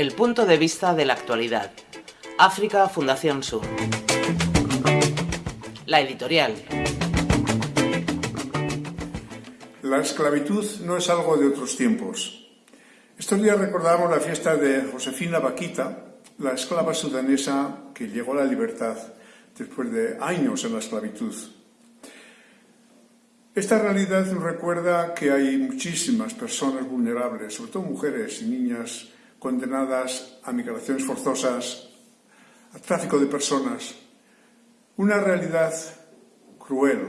El punto de vista de la actualidad. África Fundación Sur. La editorial. La esclavitud no es algo de otros tiempos. Estos días recordamos la fiesta de Josefina Baquita, la esclava sudanesa que llegó a la libertad después de años en la esclavitud. Esta realidad nos recuerda que hay muchísimas personas vulnerables, sobre todo mujeres y niñas, condenadas a migraciones forzosas, a tráfico de personas. Una realidad cruel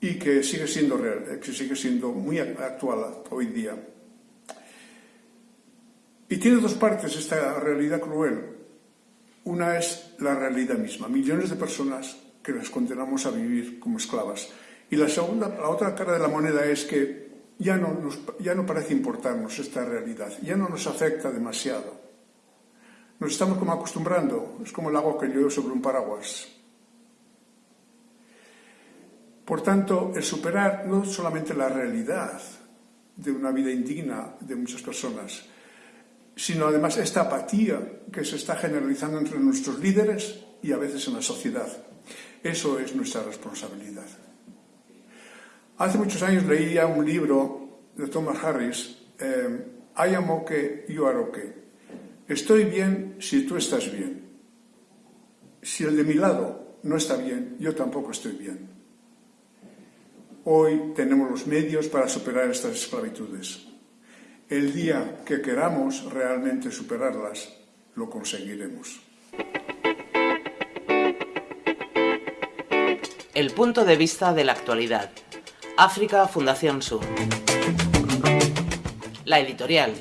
y que sigue siendo real, que sigue siendo muy actual hoy día. Y tiene dos partes esta realidad cruel. Una es la realidad misma, millones de personas que las condenamos a vivir como esclavas. Y la segunda, la otra cara de la moneda es que ya no, nos, ya no parece importarnos esta realidad, ya no nos afecta demasiado. Nos estamos como acostumbrando, es como el agua que llueve sobre un paraguas. Por tanto, el superar no solamente la realidad de una vida indigna de muchas personas, sino además esta apatía que se está generalizando entre nuestros líderes y a veces en la sociedad. Eso es nuestra responsabilidad. Hace muchos años leía un libro de Thomas Harris, eh, I am okay, you. Estoy bien si tú estás bien. Si el de mi lado no está bien, yo tampoco estoy bien. Hoy tenemos los medios para superar estas esclavitudes. El día que queramos realmente superarlas, lo conseguiremos. El punto de vista de la actualidad. África Fundación Sur. La editorial.